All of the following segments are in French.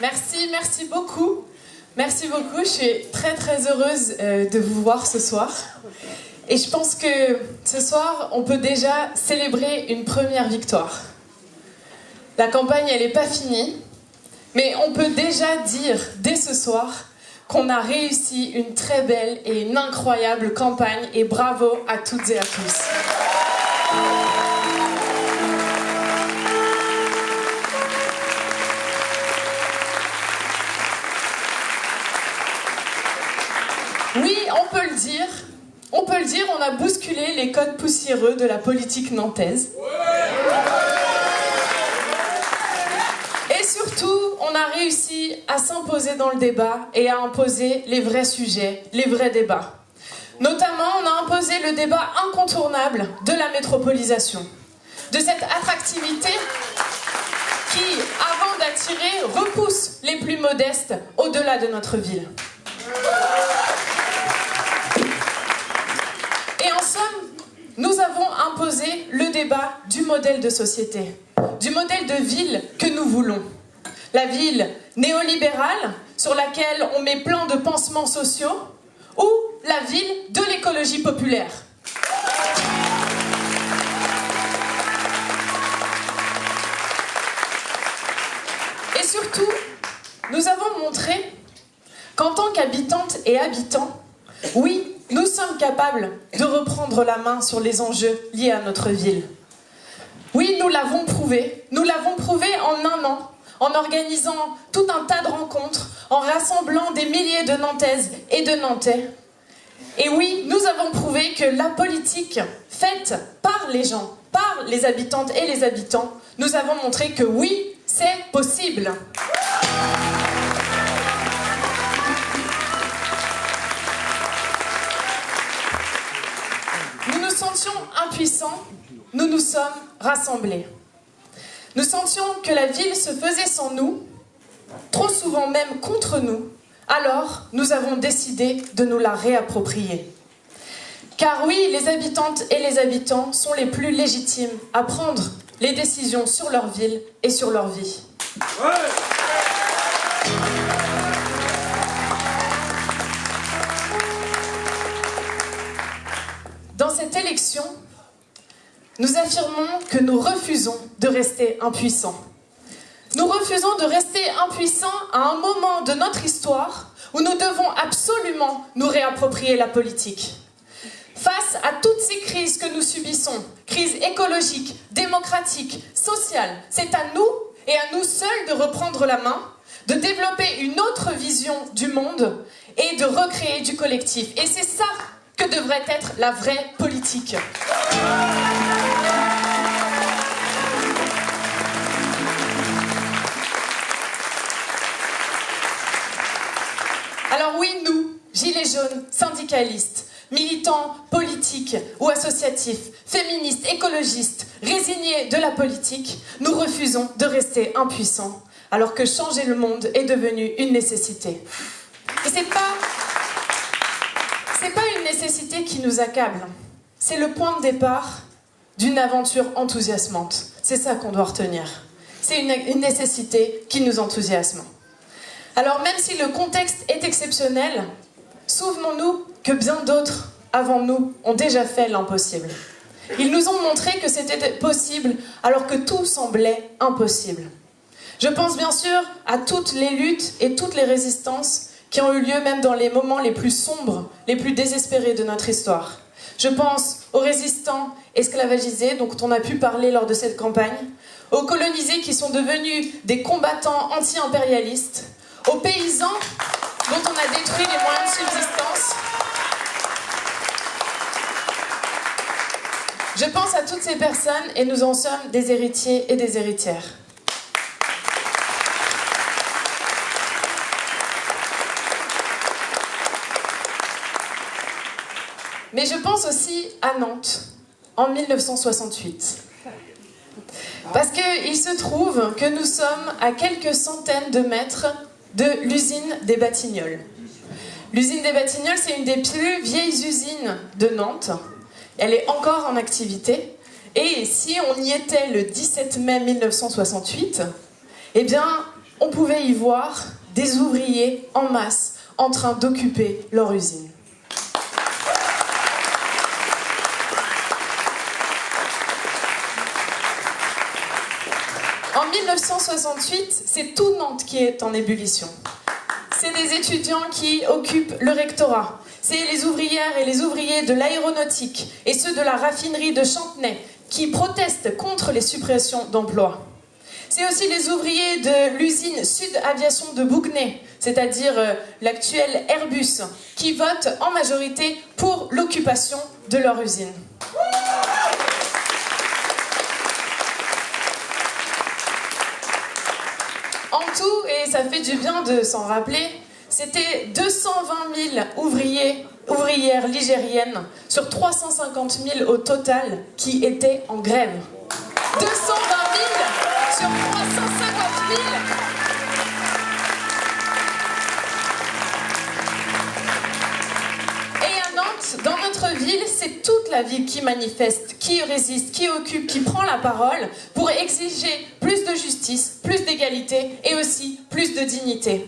Merci, merci beaucoup. Merci beaucoup, je suis très très heureuse euh, de vous voir ce soir. Et je pense que ce soir, on peut déjà célébrer une première victoire. La campagne, elle n'est pas finie, mais on peut déjà dire dès ce soir qu'on a réussi une très belle et une incroyable campagne et bravo à toutes et à tous. On a bousculé les codes poussiéreux de la politique nantaise. Et surtout, on a réussi à s'imposer dans le débat et à imposer les vrais sujets, les vrais débats. Notamment, on a imposé le débat incontournable de la métropolisation, de cette attractivité qui, avant d'attirer, repousse les plus modestes au-delà de notre ville. Nous avons imposé le débat du modèle de société, du modèle de ville que nous voulons. La ville néolibérale, sur laquelle on met plein de pansements sociaux, ou la ville de l'écologie populaire. Et surtout, nous avons montré qu'en tant qu'habitantes et habitants, oui, nous sommes capables de reprendre la main sur les enjeux liés à notre ville. Oui, nous l'avons prouvé. Nous l'avons prouvé en un an, en organisant tout un tas de rencontres, en rassemblant des milliers de Nantaises et de Nantais. Et oui, nous avons prouvé que la politique faite par les gens, par les habitantes et les habitants, nous avons montré que oui, c'est possible. Nous nous sommes rassemblés. Nous sentions que la ville se faisait sans nous, trop souvent même contre nous, alors nous avons décidé de nous la réapproprier. Car oui, les habitantes et les habitants sont les plus légitimes à prendre les décisions sur leur ville et sur leur vie. Dans cette élection, nous affirmons que nous refusons de rester impuissants. Nous refusons de rester impuissants à un moment de notre histoire où nous devons absolument nous réapproprier la politique. Face à toutes ces crises que nous subissons, crises écologiques, démocratiques, sociales, c'est à nous et à nous seuls de reprendre la main, de développer une autre vision du monde et de recréer du collectif. Et c'est ça que devrait être la vraie politique. Alors oui, nous, gilets jaunes, syndicalistes, militants politiques ou associatifs, féministes, écologistes, résignés de la politique, nous refusons de rester impuissants alors que changer le monde est devenu une nécessité. Et c'est pas... nécessité qui nous accable, c'est le point de départ d'une aventure enthousiasmante. C'est ça qu'on doit retenir. C'est une, une nécessité qui nous enthousiasme. Alors même si le contexte est exceptionnel, souvenons-nous que bien d'autres avant nous ont déjà fait l'impossible. Ils nous ont montré que c'était possible alors que tout semblait impossible. Je pense bien sûr à toutes les luttes et toutes les résistances qui ont eu lieu même dans les moments les plus sombres, les plus désespérés de notre histoire. Je pense aux résistants esclavagisés dont on a pu parler lors de cette campagne, aux colonisés qui sont devenus des combattants anti-impérialistes, aux paysans dont on a détruit les moyens de subsistance. Je pense à toutes ces personnes et nous en sommes des héritiers et des héritières. Mais je pense aussi à Nantes, en 1968. Parce qu'il se trouve que nous sommes à quelques centaines de mètres de l'usine des Batignolles. L'usine des Batignolles, c'est une des plus vieilles usines de Nantes. Elle est encore en activité. Et si on y était le 17 mai 1968, eh bien, on pouvait y voir des ouvriers en masse en train d'occuper leur usine. En 1968, c'est tout Nantes qui est en ébullition. C'est des étudiants qui occupent le rectorat. C'est les ouvrières et les ouvriers de l'aéronautique et ceux de la raffinerie de Chantenay qui protestent contre les suppressions d'emplois. C'est aussi les ouvriers de l'usine Sud Aviation de Bougnay, c'est-à-dire euh, l'actuel Airbus, qui votent en majorité pour l'occupation de leur usine. En tout, et ça fait du bien de s'en rappeler, c'était 220 000 ouvriers, ouvrières ligériennes sur 350 000 au total qui étaient en grève. 220 000 sur 350 000. C'est toute la ville qui manifeste, qui résiste, qui occupe, qui prend la parole pour exiger plus de justice, plus d'égalité et aussi plus de dignité.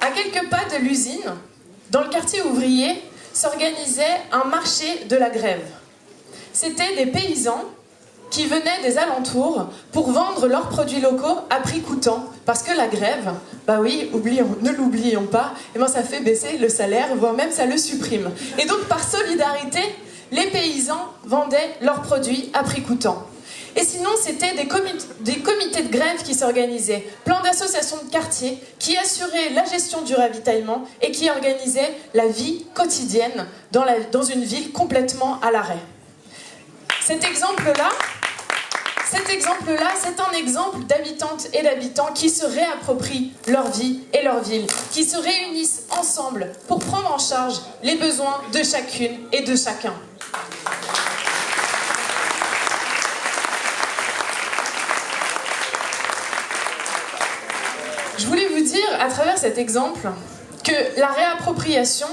À quelques pas de l'usine, dans le quartier ouvrier, s'organisait un marché de la grève. C'était des paysans qui venaient des alentours pour vendre leurs produits locaux à prix coûtant. Parce que la grève, bah oui, ne l'oublions pas, et eh ben ça fait baisser le salaire, voire même ça le supprime. Et donc par solidarité, les paysans vendaient leurs produits à prix coûtant. Et sinon, c'était des, comités de grève qui s'organisaient, plein d'associations de quartier qui assuraient la gestion du ravitaillement et qui organisaient la vie quotidienne dans, dans une ville complètement à l'arrêt. Cet exemple-là, cet exemple-là, c'est un exemple d'habitantes et d'habitants qui se réapproprient leur vie et leur ville, qui se réunissent ensemble pour prendre en charge les besoins de chacune et de chacun. Je voulais vous dire, à travers cet exemple, que la réappropriation,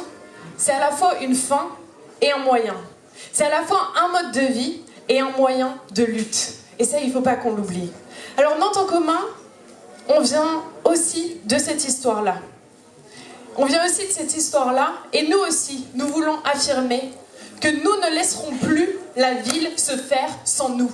c'est à la fois une fin et un moyen. C'est à la fois un mode de vie et un moyen de lutte. Et ça, il ne faut pas qu'on l'oublie. Alors, Nantes en commun, on vient aussi de cette histoire-là. On vient aussi de cette histoire-là, et nous aussi, nous voulons affirmer que nous ne laisserons plus la ville se faire sans nous.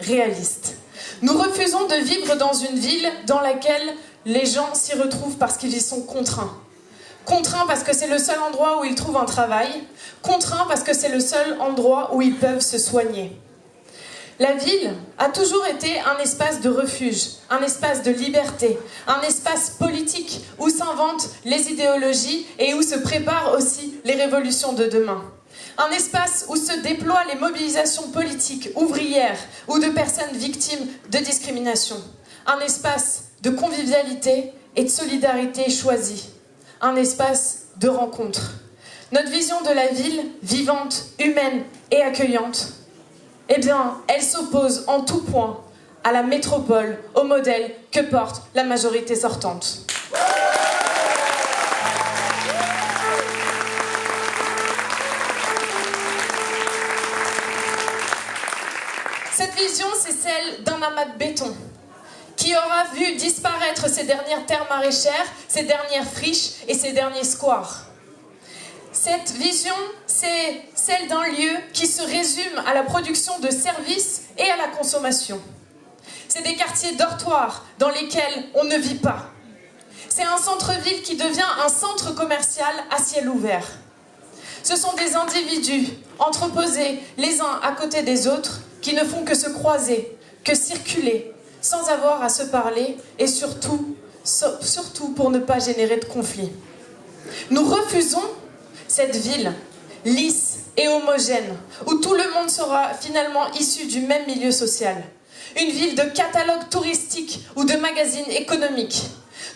Réaliste. Nous refusons de vivre dans une ville dans laquelle les gens s'y retrouvent parce qu'ils y sont contraints. Contraints parce que c'est le seul endroit où ils trouvent un travail. Contraints parce que c'est le seul endroit où ils peuvent se soigner. La ville a toujours été un espace de refuge, un espace de liberté, un espace politique où s'inventent les idéologies et où se préparent aussi les révolutions de demain. Un espace où se déploient les mobilisations politiques, ouvrières ou de personnes victimes de discrimination. Un espace de convivialité et de solidarité choisie. Un espace de rencontre. Notre vision de la ville, vivante, humaine et accueillante, eh bien, elle s'oppose en tout point à la métropole, au modèle que porte la majorité sortante. Celle d'un amas de béton qui aura vu disparaître ces dernières terres maraîchères, ces dernières friches et ces derniers squares. Cette vision, c'est celle d'un lieu qui se résume à la production de services et à la consommation. C'est des quartiers dortoirs dans lesquels on ne vit pas. C'est un centre-ville qui devient un centre commercial à ciel ouvert. Ce sont des individus entreposés les uns à côté des autres qui ne font que se croiser, que circuler, sans avoir à se parler et surtout, surtout pour ne pas générer de conflits. Nous refusons cette ville lisse et homogène, où tout le monde sera finalement issu du même milieu social. Une ville de catalogue touristique ou de magazines économiques.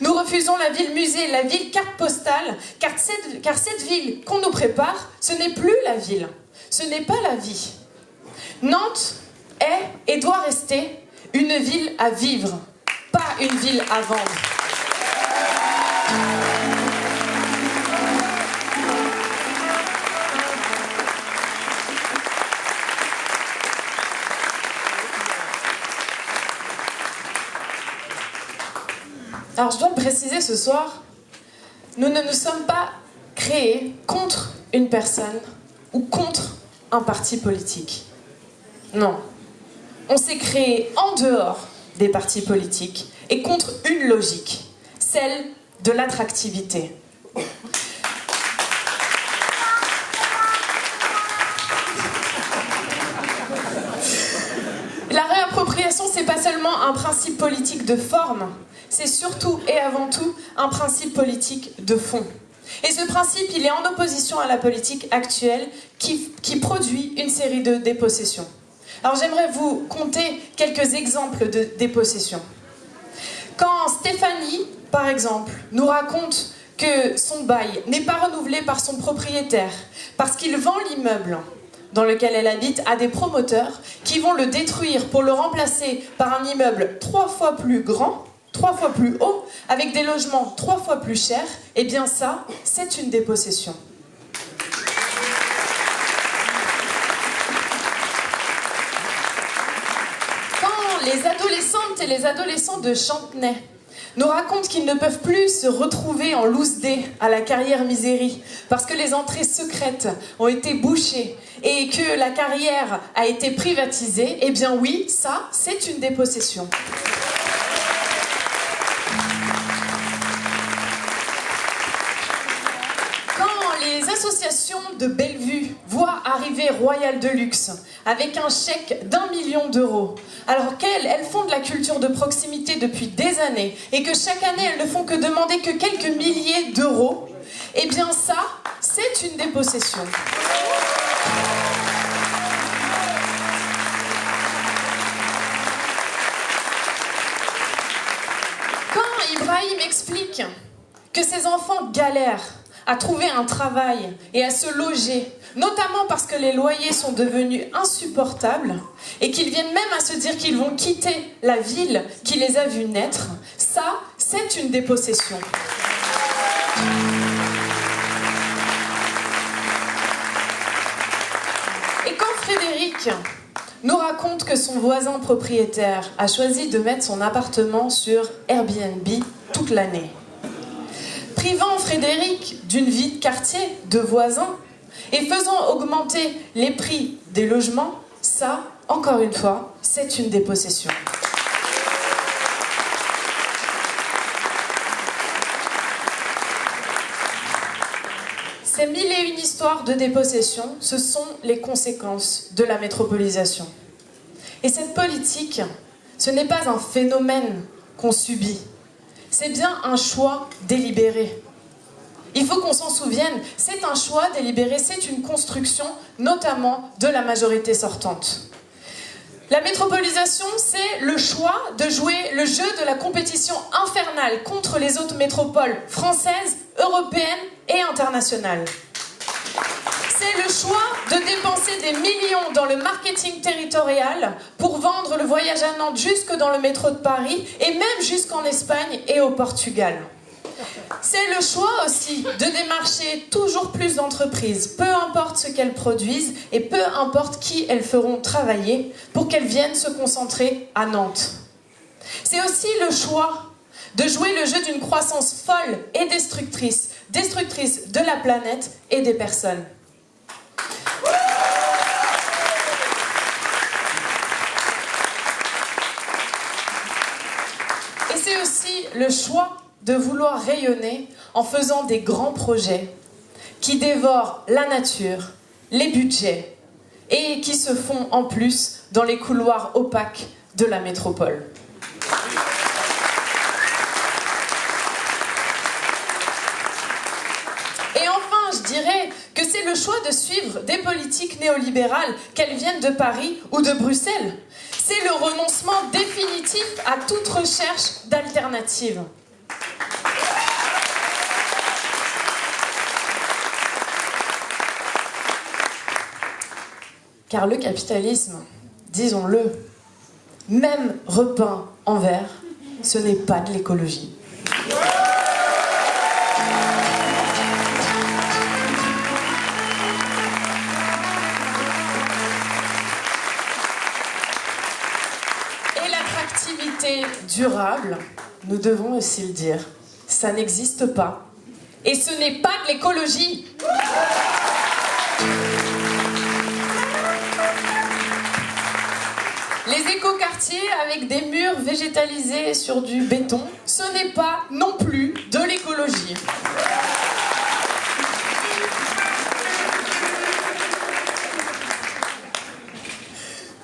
Nous refusons la ville musée, la ville carte postale, car cette, car cette ville qu'on nous prépare, ce n'est plus la ville, ce n'est pas la vie. Nantes est et doit rester une ville à vivre, pas une ville à vendre. Alors je dois préciser ce soir, nous ne nous sommes pas créés contre une personne ou contre un parti politique. Non. On s'est créé en dehors des partis politiques et contre une logique, celle de l'attractivité. La réappropriation, c'est pas seulement un principe politique de forme, c'est surtout et avant tout un principe politique de fond. Et ce principe, il est en opposition à la politique actuelle qui, qui produit une série de dépossessions. Alors j'aimerais vous compter quelques exemples de dépossessions. Quand Stéphanie, par exemple, nous raconte que son bail n'est pas renouvelé par son propriétaire parce qu'il vend l'immeuble dans lequel elle habite à des promoteurs qui vont le détruire pour le remplacer par un immeuble trois fois plus grand, trois fois plus haut, avec des logements trois fois plus chers, eh bien ça, c'est une dépossession. Quand les adolescentes et les adolescents de Chantenay nous racontent qu'ils ne peuvent plus se retrouver en loose day à la carrière misérie parce que les entrées secrètes ont été bouchées et que la carrière a été privatisée, eh bien oui, ça, c'est une dépossession. De Bellevue voient arriver Royal de Luxe avec un chèque d'un million d'euros, alors qu'elles, elles font de la culture de proximité depuis des années et que chaque année elles ne font que demander que quelques milliers d'euros, eh bien ça, c'est une dépossession. Quand Ibrahim explique que ses enfants galèrent à trouver un travail et à se loger, notamment parce que les loyers sont devenus insupportables et qu'ils viennent même à se dire qu'ils vont quitter la ville qui les a vus naître, ça, c'est une dépossession. Et quand Frédéric nous raconte que son voisin propriétaire a choisi de mettre son appartement sur Airbnb toute l'année, Frédéric d'une vie de quartier, de voisins, et faisant augmenter les prix des logements, ça, encore une fois, c'est une dépossession. Ces mille et une histoires de dépossession, ce sont les conséquences de la métropolisation. Et cette politique, ce n'est pas un phénomène qu'on subit, c'est bien un choix délibéré. Il faut qu'on s'en souvienne, c'est un choix délibéré, c'est une construction notamment de la majorité sortante. La métropolisation, c'est le choix de jouer le jeu de la compétition infernale contre les autres métropoles françaises, européennes et internationales. C'est le choix de dépenser des millions dans le marketing territorial pour vendre le voyage à Nantes jusque dans le métro de Paris et même jusqu'en Espagne et au Portugal. C'est le choix aussi de démarcher toujours plus d'entreprises, peu importe ce qu'elles produisent et peu importe qui elles feront travailler pour qu'elles viennent se concentrer à Nantes. C'est aussi le choix de jouer le jeu d'une croissance folle et destructrice, destructrice de la planète et des personnes. Et c'est aussi le choix de vouloir rayonner en faisant des grands projets qui dévorent la nature, les budgets et qui se font en plus dans les couloirs opaques de la métropole. Et enfin, je dirais que c'est le choix de suivre des politiques néolibérales, qu'elles viennent de Paris ou de Bruxelles. C'est le renoncement définitif à toute recherche d'alternative. Car le capitalisme, disons-le, même repeint en vert, ce n'est pas de l'écologie. Et l'attractivité durable, nous devons aussi le dire, ça n'existe pas. Et ce n'est pas de l'écologie. Les écoquartiers avec des murs végétalisés sur du béton, ce n'est pas non plus de l'écologie.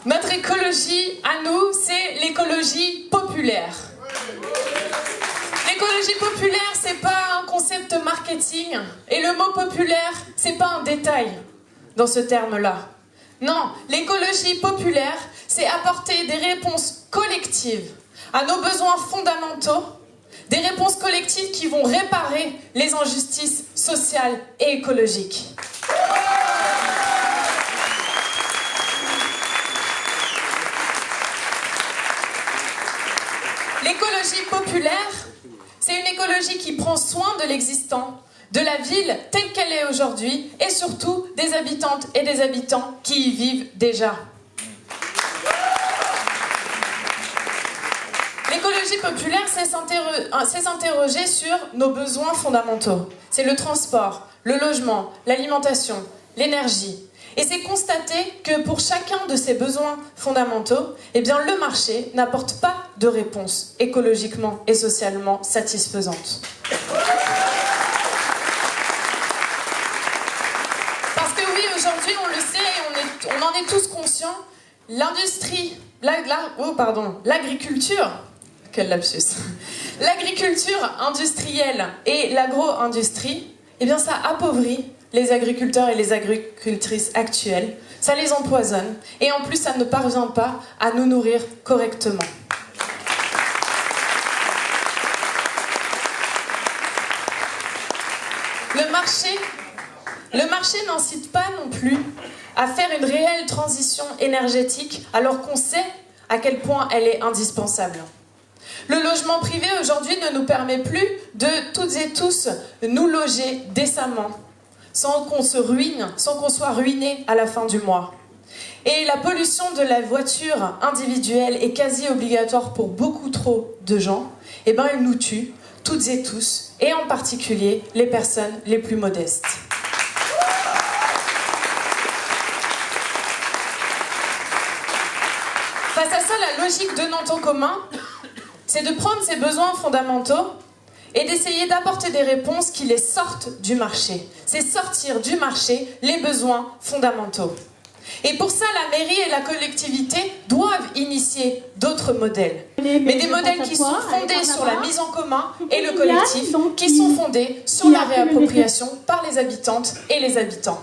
Notre écologie, à nous, c'est l'écologie populaire. L'écologie populaire, c'est pas un concept marketing. Et le mot populaire, c'est pas un détail dans ce terme-là. Non, l'écologie populaire, c'est apporter des réponses collectives à nos besoins fondamentaux, des réponses collectives qui vont réparer les injustices sociales et écologiques. L'écologie populaire, c'est une écologie qui prend soin de l'existant, de la ville telle qu'elle est aujourd'hui et surtout des habitantes et des habitants qui y vivent déjà. L'écologie populaire, c'est s'interroger sur nos besoins fondamentaux. C'est le transport, le logement, l'alimentation, l'énergie. Et c'est constater que pour chacun de ces besoins fondamentaux, eh bien, le marché n'apporte pas de réponse écologiquement et socialement satisfaisante. aujourd'hui, on le sait, on, en est tous conscients, l'industrie, oh, pardon, l'agriculture, quel lapsus, l'agriculture industrielle et l'agro-industrie, eh bien ça appauvrit les agriculteurs et les agricultrices actuelles, ça les empoisonne, et en plus ça ne parvient pas à nous nourrir correctement. Le marché le marché n'incite pas non plus à faire une réelle transition énergétique alors qu'on sait à quel point elle est indispensable. Le logement privé aujourd'hui ne nous permet plus de toutes et tous nous loger décemment sans qu'on se ruine, sans qu'on soit ruiné à la fin du mois. Et la pollution de la voiture individuelle est quasi obligatoire pour beaucoup trop de gens. Eh ben elle nous tue, toutes et tous, et en particulier les personnes les plus modestes. Face à ça, la logique de Nantes en commun, c'est de prendre ces besoins fondamentaux et d'essayer d'apporter des réponses qui les sortent du marché. C'est sortir du marché les besoins fondamentaux. Et pour ça, la mairie et la collectivité doivent initier d'autres modèles. Mais des modèles qui sont fondés sur la mise en commun et le collectif, qui sont fondés sur la réappropriation par les habitantes et les habitants.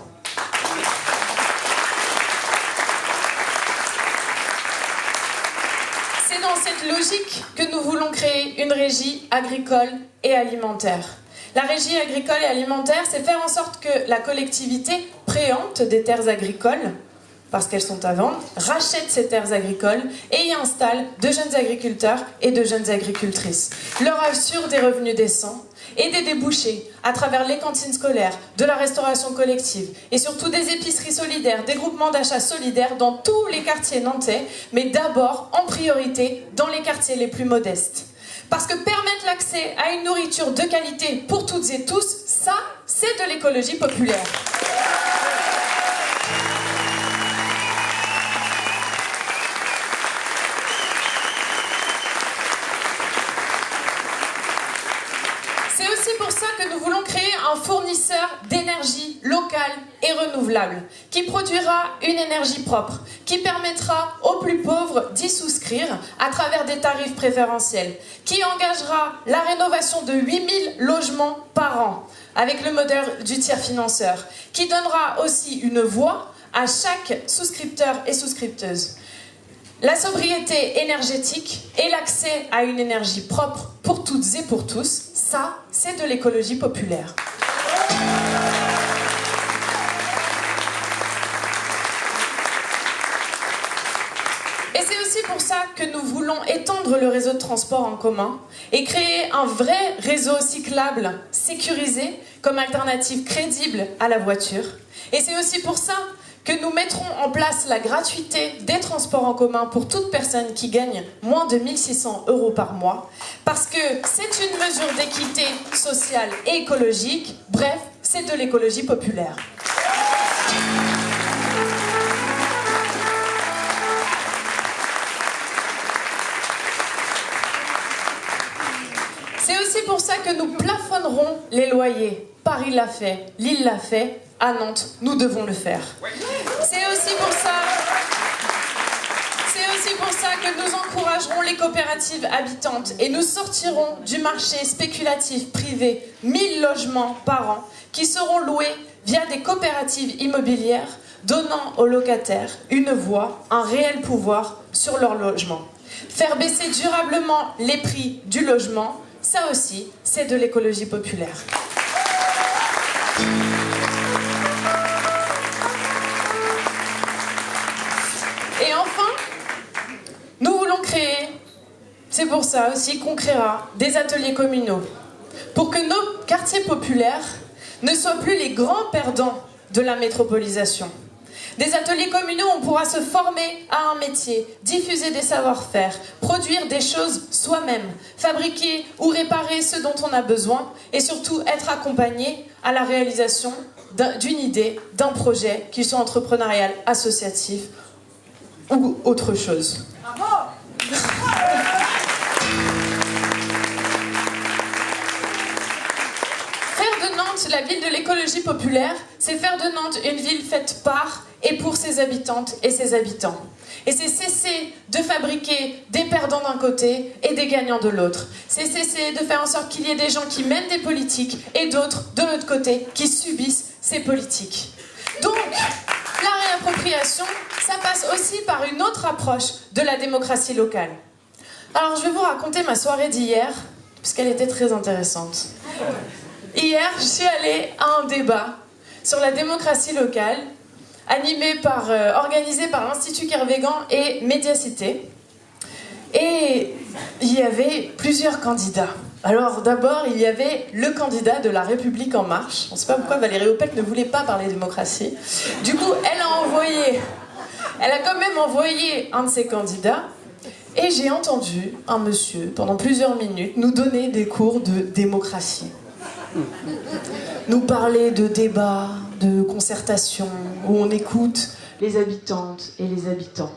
cette que nous voulons créer une régie agricole et alimentaire. La régie agricole et alimentaire, c'est faire en sorte que la collectivité préempte des terres agricoles, parce qu'elles sont à vendre, rachète ces terres agricoles et y installe de jeunes agriculteurs et de jeunes agricultrices. Leur assure des revenus décents et des débouchés à travers les cantines scolaires, de la restauration collective et surtout des épiceries solidaires, des groupements d'achat solidaires dans tous les quartiers nantais, mais d'abord en priorité dans les quartiers les plus modestes. Parce que permettre l'accès à une nourriture de qualité pour toutes et tous, ça, c'est de l'écologie populaire. Ça que nous voulons créer un fournisseur d'énergie locale et renouvelable, qui produira une énergie propre, qui permettra aux plus pauvres d'y souscrire à travers des tarifs préférentiels, qui engagera la rénovation de 8000 logements par an, avec le modèle du tiers financeur, qui donnera aussi une voix à chaque souscripteur et souscripteuse. La sobriété énergétique et l'accès à une énergie propre pour toutes et pour tous, ça, c'est de l'écologie populaire. Et c'est aussi pour ça que nous voulons étendre le réseau de transport en commun et créer un vrai réseau cyclable sécurisé comme alternative crédible à la voiture. Et c'est aussi pour ça que nous mettrons en place la gratuité des transports en commun pour toute personne qui gagne moins de 1600 euros par mois, parce que c'est une mesure d'équité sociale et écologique, bref, c'est de l'écologie populaire. Que nous plafonnerons les loyers. Paris l'a fait, Lille l'a fait, à Nantes, nous devons le faire. C'est aussi pour ça... C'est aussi pour ça que nous encouragerons les coopératives habitantes et nous sortirons du marché spéculatif privé 1000 logements par an qui seront loués via des coopératives immobilières donnant aux locataires une voix, un réel pouvoir sur leur logement. Faire baisser durablement les prix du logement, ça aussi, c'est de l'écologie populaire. C'est pour ça aussi qu'on créera des ateliers communaux, pour que nos quartiers populaires ne soient plus les grands perdants de la métropolisation. Des ateliers communaux, on pourra se former à un métier, diffuser des savoir-faire, produire des choses soi-même, fabriquer ou réparer ce dont on a besoin et surtout être accompagné à la réalisation d'une idée, d'un projet, qu'il soit entrepreneurial, associatif ou autre chose. La ville de l'écologie populaire, c'est faire de Nantes une ville faite par et pour ses habitantes et ses habitants. Et c'est cesser de fabriquer des perdants d'un côté et des gagnants de l'autre. C'est cesser de faire en sorte qu'il y ait des gens qui mènent des politiques et d'autres, de l'autre côté, qui subissent ces politiques. Donc, la réappropriation, ça passe aussi par une autre approche de la démocratie locale. Alors, je vais vous raconter ma soirée d'hier, puisqu'elle était très intéressante. Hier, je suis allée à un débat sur la démocratie locale, animé par, euh, organisé par l'Institut Kervégan et Médiacité. Et il y avait plusieurs candidats. Alors d'abord, il y avait le candidat de La République En Marche. On ne sait pas pourquoi Valérie Opec ne voulait pas parler démocratie. Du coup, elle a envoyé, elle a quand même envoyé un de ses candidats. Et j'ai entendu un monsieur, pendant plusieurs minutes, nous donner des cours de démocratie nous parler de débats, de concertation, où on écoute les habitantes et les habitants.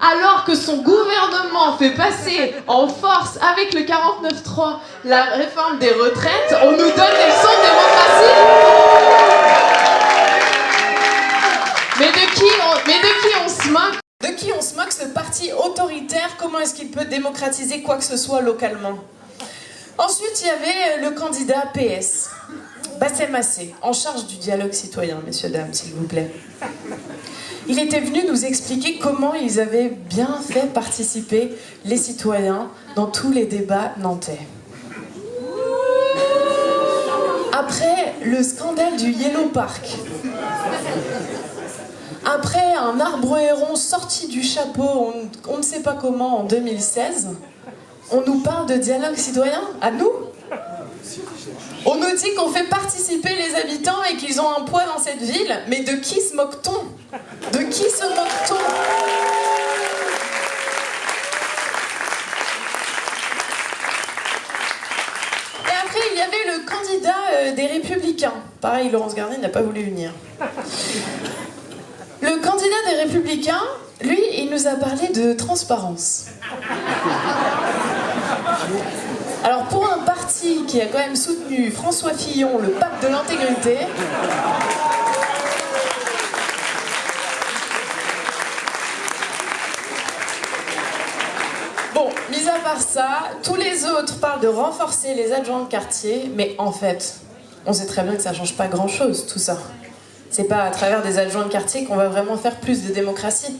Alors que son gouvernement fait passer en force avec le 49-3 la réforme des retraites, on nous donne des leçons de démocratie. Mais de, qui on, mais de qui on se moque? De qui on se moque ce parti autoritaire? Comment est-ce qu'il peut démocratiser quoi que ce soit localement? Ensuite, il y avait le candidat PS, Bassem Massé, en charge du dialogue citoyen, messieurs, dames, s'il vous plaît. Il était venu nous expliquer comment ils avaient bien fait participer les citoyens dans tous les débats nantais. Après le scandale du Yellow Park, après un arbre héron sorti du chapeau, on ne sait pas comment, en 2016, on nous parle de dialogue citoyen À nous On nous dit qu'on fait participer les habitants et qu'ils ont un poids dans cette ville, mais de qui se moque-t-on? De qui se moque-t-on? Et après, il y avait le candidat euh, des Républicains. Pareil, Laurence Garnier n'a pas voulu venir. Le candidat des Républicains, lui, il nous a parlé de transparence. Alors pour un parti qui a quand même soutenu François Fillon, le pape de l'intégrité. Bon, mis à part ça, tous les autres parlent de renforcer les adjoints de quartier, mais en fait, on sait très bien que ça change pas grand-chose, tout ça. C'est pas à travers des adjoints de quartier qu'on va vraiment faire plus de démocratie.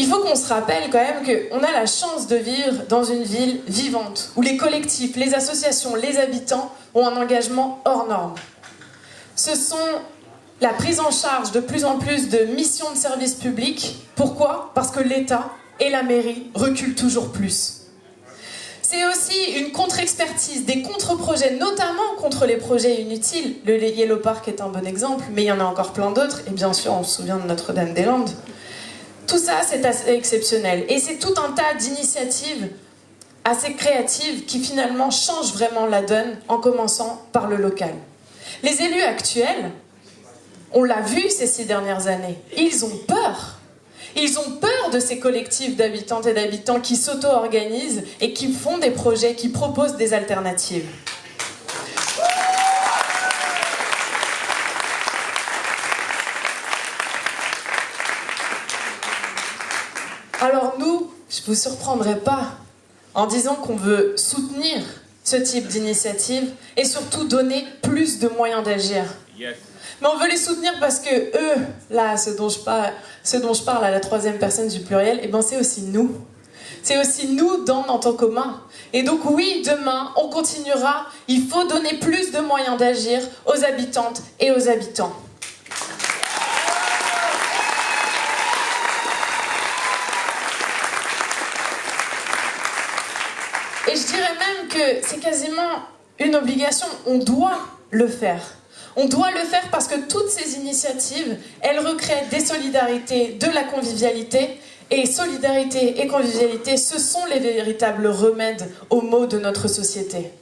Il faut qu'on se rappelle quand même qu'on a la chance de vivre dans une ville vivante, où les collectifs, les associations, les habitants ont un engagement hors norme. Ce sont la prise en charge de plus en plus de missions de service public. Pourquoi? Parce que l'État et la mairie reculent toujours plus. C'est aussi une contre-expertise, des contre-projets, notamment contre les projets inutiles. Le Yellow Park est un bon exemple, mais il y en a encore plein d'autres. Et bien sûr, on se souvient de Notre-Dame-des-Landes. Tout ça, c'est assez exceptionnel. Et c'est tout un tas d'initiatives assez créatives qui finalement changent vraiment la donne, en commençant par le local. Les élus actuels, on l'a vu ces six dernières années, ils ont peur. Ils ont peur de ces collectifs d'habitantes et d'habitants qui s'auto-organisent et qui font des projets, qui proposent des alternatives. Alors nous, je ne vous surprendrai pas en disant qu'on veut soutenir ce type d'initiative et surtout donner plus de moyens d'agir. Mais on veut les soutenir parce que eux, là, ce dont je parle, ce dont je parle à la troisième personne du pluriel, et eh ben c'est aussi nous. C'est aussi nous dans notre commun. Et donc oui, demain, on continuera. Il faut donner plus de moyens d'agir aux habitantes et aux habitants. Et je dirais même que c'est quasiment une obligation. On doit le faire. On doit le faire parce que toutes ces initiatives, elles recréent des solidarités, de la convivialité. Et solidarité et convivialité, ce sont les véritables remèdes aux maux de notre société.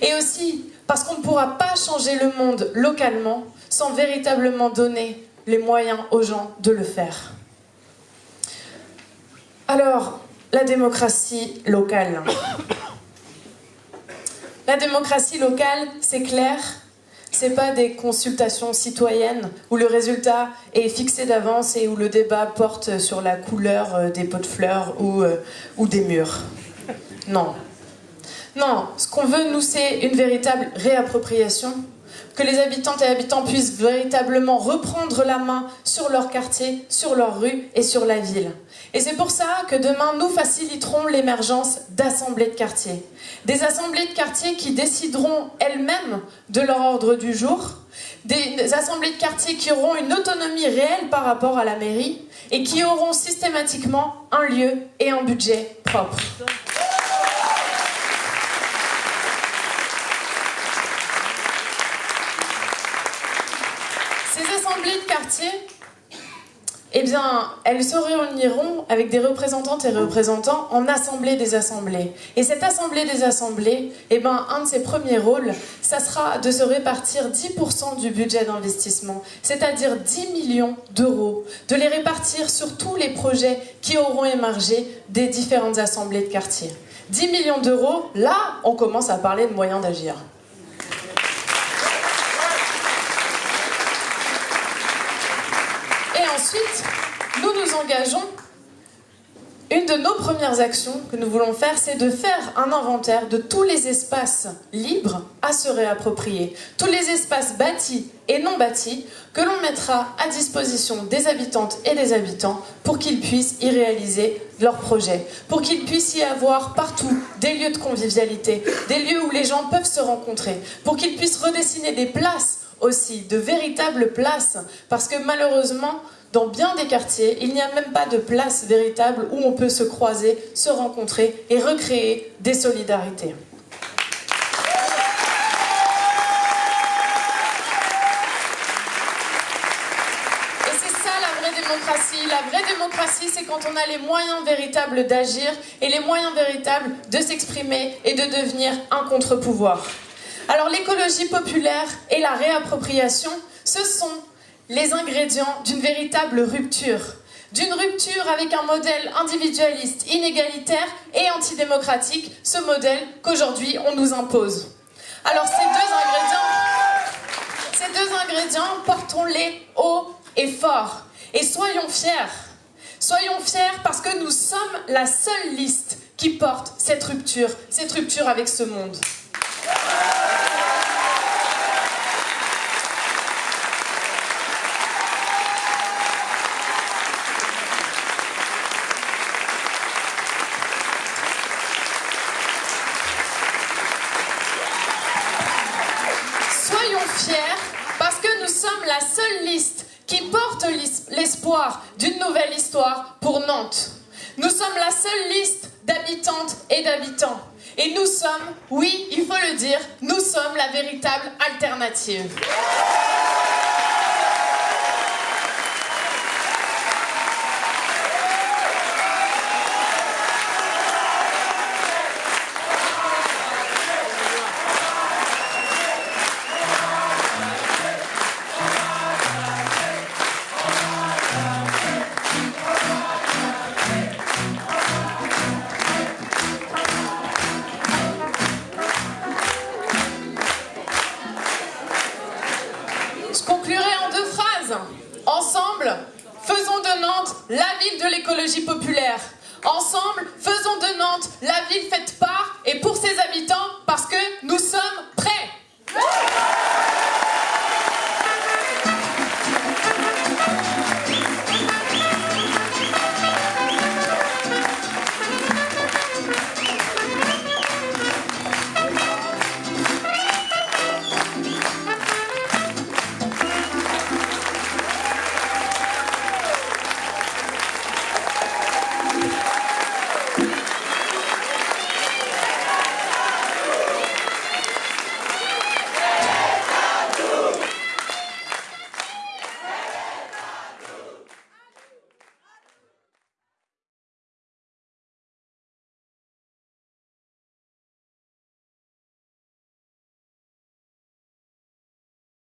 Et aussi parce qu'on ne pourra pas changer le monde localement sans véritablement donner les moyens aux gens de le faire. Alors, la démocratie locale. La démocratie locale, c'est clair, c'est pas des consultations citoyennes où le résultat est fixé d'avance et où le débat porte sur la couleur euh, des pots de fleurs ou, euh, ou des murs. Non. Non, ce qu'on veut, nous, c'est une véritable réappropriation, que les habitantes et habitants puissent véritablement reprendre la main sur leur quartier, sur leur rue et sur la ville. Et c'est pour ça que demain, nous faciliterons l'émergence d'assemblées de quartier. Des assemblées de quartier qui décideront elles-mêmes de leur ordre du jour, des assemblées de quartier qui auront une autonomie réelle par rapport à la mairie et qui auront systématiquement un lieu et un budget propre. Ces assemblées de quartier, eh bien, elles se réuniront avec des représentantes et représentants en assemblée des assemblées. Et cette assemblée des assemblées, eh bien, un de ses premiers rôles, ça sera de se répartir 10% du budget d'investissement, c'est-à-dire 10 millions d'euros, de les répartir sur tous les projets qui auront émergé des différentes assemblées de quartier. 10 millions d'euros, là, on commence à parler de moyens d'agir. ensuite, nous nous engageons. Une de nos premières actions que nous voulons faire, c'est de faire un inventaire de tous les espaces libres à se réapproprier. Tous les espaces bâtis et non bâtis que l'on mettra à disposition des habitantes et des habitants pour qu'ils puissent y réaliser leurs projets, pour qu'il puisse y avoir partout des lieux de convivialité, des lieux où les gens peuvent se rencontrer, pour qu'ils puissent redessiner des places aussi, de véritables places, parce que malheureusement, dans bien des quartiers, il n'y a même pas de place véritable où on peut se croiser, se rencontrer et recréer des solidarités. La vraie démocratie, c'est quand on a les moyens véritables d'agir et les moyens véritables de s'exprimer et de devenir un contre-pouvoir. Alors l'écologie populaire et la réappropriation, ce sont les ingrédients d'une véritable rupture. D'une rupture avec un modèle individualiste, inégalitaire et antidémocratique, ce modèle qu'aujourd'hui on nous impose. Alors ces deux ingrédients, portons-les haut et fort. Et soyons fiers. Soyons fiers parce que nous sommes la seule liste qui porte cette rupture, cette rupture avec ce monde. Yeah. alternative. Je conclurai en deux phrases. Ensemble, faisons de Nantes la ville de l'écologie populaire. Ensemble, faisons de Nantes la ville faite par et pour ses habitants parce que nous sommes prêts.